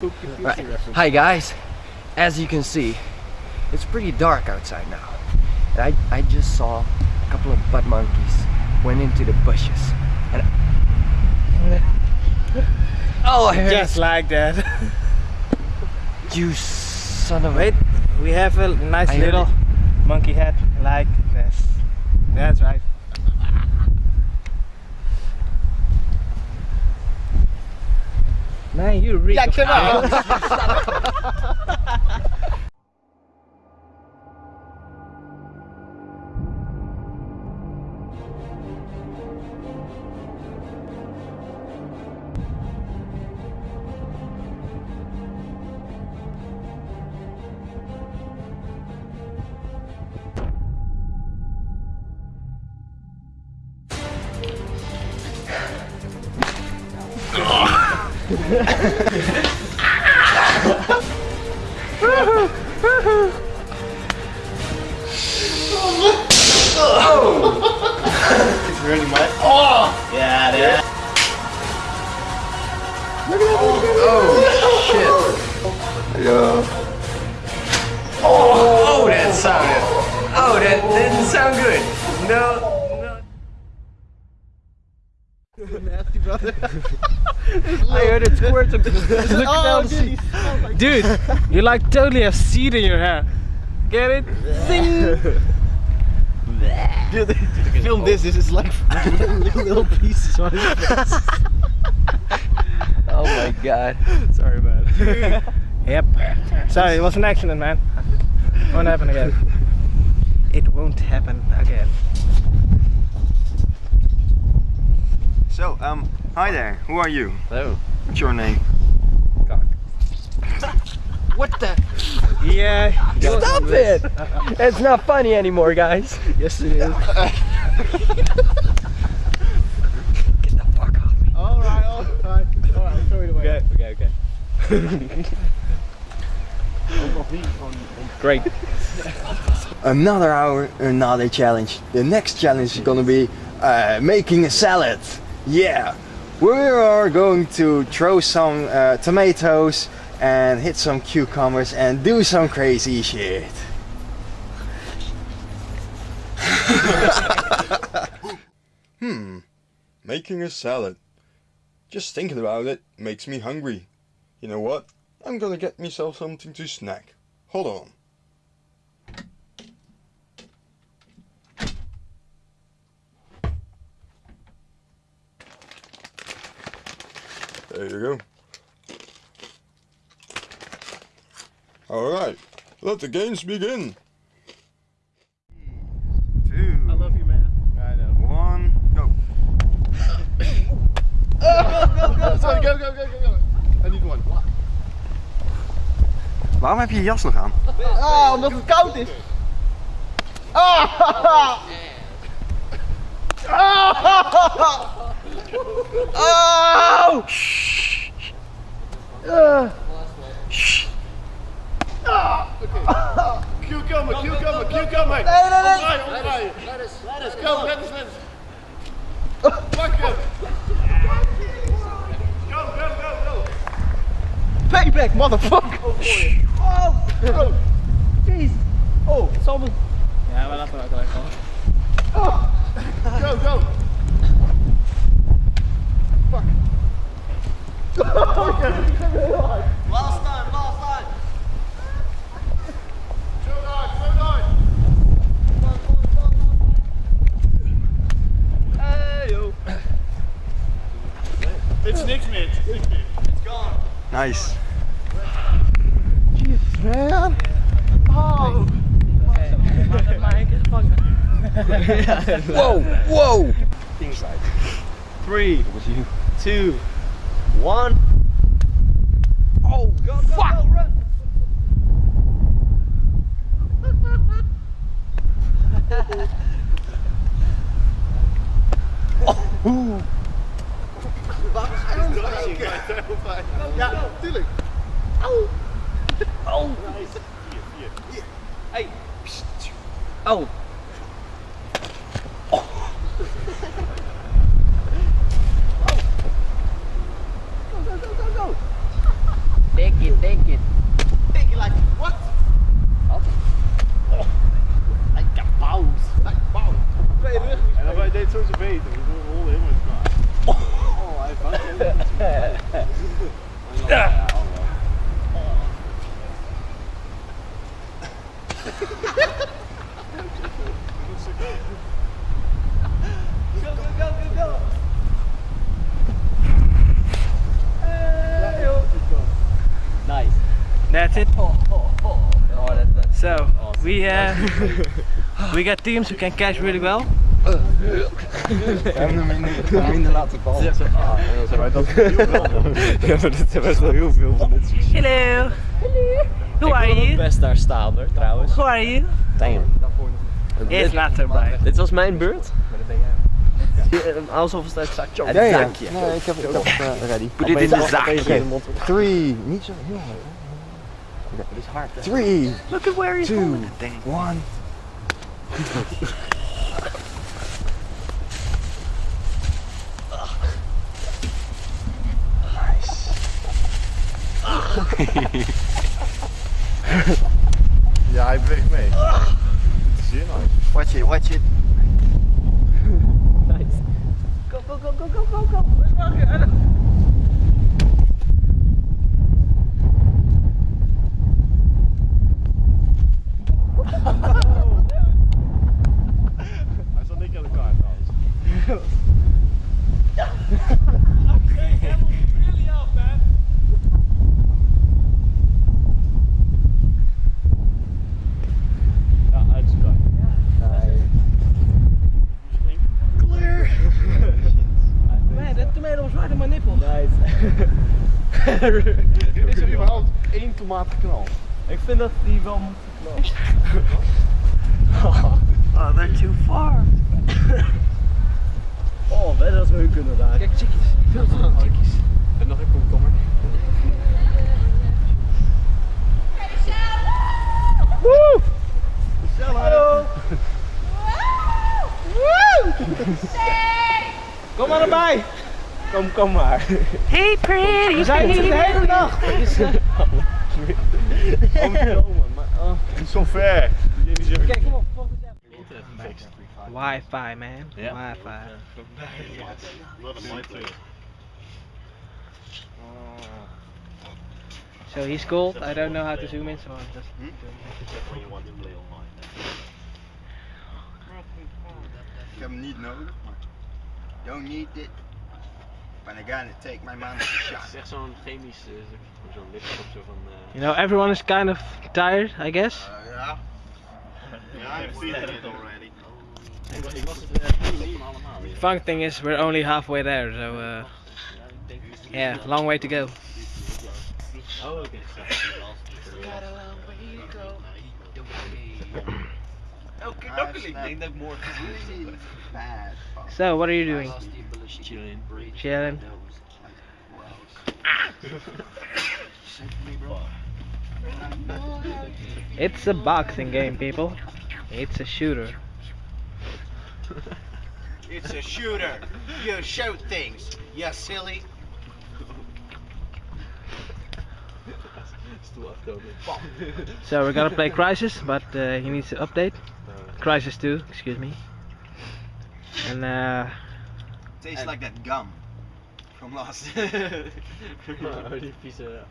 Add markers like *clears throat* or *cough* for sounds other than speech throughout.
Right. Hi guys, as you can see, it's pretty dark outside now. And I, I just saw a couple of butt monkeys went into the bushes. And oh, I heard Just like that. it. you son of a... Wait, we have a nice I little monkey head like this. That's right. Man, you reek Ja, of kom owls. It's really wet. Oh! Yeah, yeah. Oh, that sounded... Oh, that didn't sound good. No, *laughs* no. *laughs* I heard it squirt. *laughs* Look oh, down the seat. Oh dude, you like totally have seed in your hair. Get it? Dude, film this. This is like little, little pieces on his face. Oh my god. Sorry, man. Yep. Sorry, it was an accident, man. Won't happen again. It won't happen again. So, um, hi there. Who are you? Hello. What's your name? *laughs* What the? Yeah. Stop it! It's not funny anymore, guys. Yes, it is. *laughs* Get the fuck off me. Alright, alright. Alright, throw it away. Okay, okay, okay. *laughs* Great. Another hour, another challenge. The next challenge is gonna be uh, making a salad. Yeah, we are going to throw some uh, tomatoes and hit some cucumbers and do some crazy shit. *laughs* Hmm, making a salad. Just thinking about it makes me hungry. You know what? I'm gonna get myself something to snack. Hold on. There you go. Alright, let the games begin. Two, I love you, man. I know. one, go. *laughs* Sorry, go, go, go, go, go. I need one. Waarom heb je je jas nog aan? Ah, omdat het koud is. Ah! Ah! Oh! Cucumber, cucumber, cucumber. Nee, nee, nee. Omdraaien, omdraaien. Lettuce, lettuce. Go, lettuce, lettuce. Pak hem. Go, go, go, go. Payback, motherfucker! Oh, bro. Jeez! Oh, het zal me... Ja, maar laten we gelijk gewoon. Go, go. Last time, last time. Zo hard, zo hard. It's niks meer. It's niks meer. It's gone. Nice. Man. Oh. Whoa! *laughs* Whoa! Three, two, one. Oh, go, go, fuck! Go, run. Ja, tuurlijk. Oh! oh. oh. Hey! Oh go! Big it, take it. Take it like what? Up. Like a paus. Like paus. En zo zijn beter. We hol helemaal in elkaar. Oh, hij vangt helemaal Ja. Nice. That's it. Oh, that, that's So we uh, *laughs* we got teams who can catch really well. We hebben hem in de laten vallen. Ja, zijn dat Ja, maar dit best wel heel veel van dit soort Hallo. Hello. Hello. Ik are you? Ik best daar staan hoor, trouwens. Who are you? Damn. Eerst later bij. Dit was mijn beurt? Maar dat ben je. Ja, alsof het uit zakje op. Ja, ja. Zakje. Nee, ik heb het toch uh, ready. Put dit in de zakje. 3, niet zo heel hard. Dit is hard. 3, 2, One. *laughs* Ja, hij beweegt mee. Het is nou. Watch it, watch it. Nice. Go, go, go, go, go, go, go. Where's Mark? I don't- Hij staat niet aan elkaar trouwens. Ja, uit elkaar. Clear! Man, that tomato was right in my nipple. Is er überhaupt één tomaat geknald? Ik vind dat die wel moet geknald. Oh, they're too far. Oh, weet dat we hun kunnen daar. Kijk, chickies. Veel te veel chickies. Kom, kom maar. Hey pretty. We zijn hier de hele nacht. *laughs* Omgekomen, maar oh, niet zo ver. Kijk, kom op. Wi-Fi, man. Wi-Fi. So he's cold. I don't know how to zoom in, so I'm just. Hmm? Ik heb hem niet nodig, maar don't need it. When I gotta take my man *laughs* shot. Het is echt zo'n chemisch, zo'n licht of zo van. eh, You know, everyone is kind of tired, I guess. Uh, ja. Ja, I've seen it already. ik, was- ik was het van allemaal. weer. Fun thing is, we're only halfway there, so uh, yeah, long way to go. Oh, oké. *clears throat* Ik denk dat ik morgen really bad. So, what are you doing? Chillen. Chilling. *laughs* It's a boxing game, people. It's a shooter. *laughs* It's a shooter. You shoot things. You silly. *laughs* So we're gonna play Crysis, but uh, he needs to update. Crisis 2, excuse me. And uh, Tastes like that gum from last. *laughs* Oh, die vieze.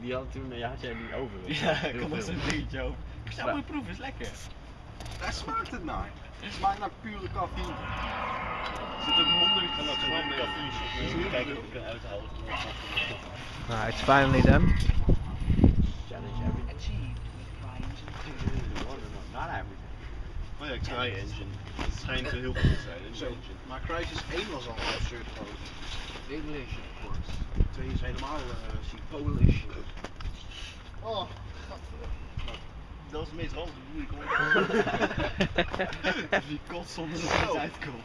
Die had toen, ja, had jij die over. *laughs* Ja, ik was veel. een beetje over. Ja, moet je proeven, is lekker. Daar smaakt het naar. Het smaakt naar pure cafeïne. Zit er honderd van dat gewoon café Kijken of ik kan uithalen. ah, it's finally done. Oh ja, Cry-Engine. Het schijnt heel goed te zijn. Zo. Maar Crysis 1 was al absurd groot. English, of course. 2 is helemaal uh, Polish. Oh, dat is het meest ranzige hoe ik kom. Die kot zonder dat iets uitkomt.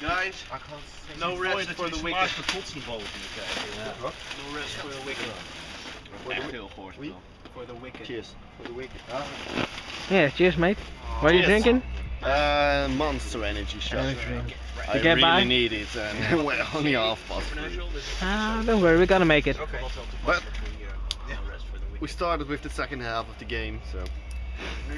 Guys, no rest for the wicked. de kotsenballen kunnen krijgen. No rest for the wicked. Echt heel goor spel. For the wicked. Cheers. For the wicked. Yeah, cheers, mate. What are you Cheers. drinking? Uh, Monster Energy shot. Energy drink. I To get really by? need it, and we're only half past three. Ah, don't worry, we're gonna make it. Okay. But we started with the second half of the game, so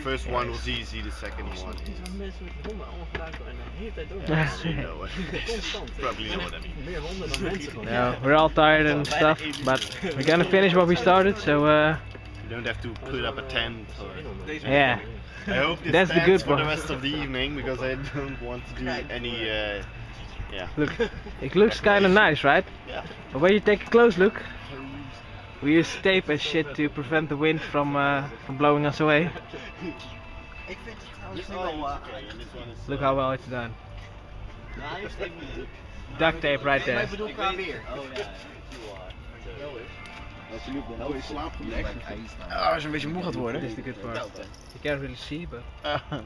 first one was easy, the second one. Mensen met honden allemaal gebruiken en de hele tijd door. You know what Constant. Probably know what I mean. Meer honden dan mensen gewoon. No, we're all tired and stuff, but we're gonna finish what we started. So uh, You don't have to put up a tent. Or... yeah, I hope this That's the good for the rest of the evening because I don't want to do any. Uh, yeah. look, it looks kind of nice, right? Yeah. But when you take a close look, we use tape and shit to prevent the wind from uh, from blowing us away. Look how well it's done. Duct tape right there. Ah, als je een beetje moe gaat worden. This is the good part. You can't really see, but Uh,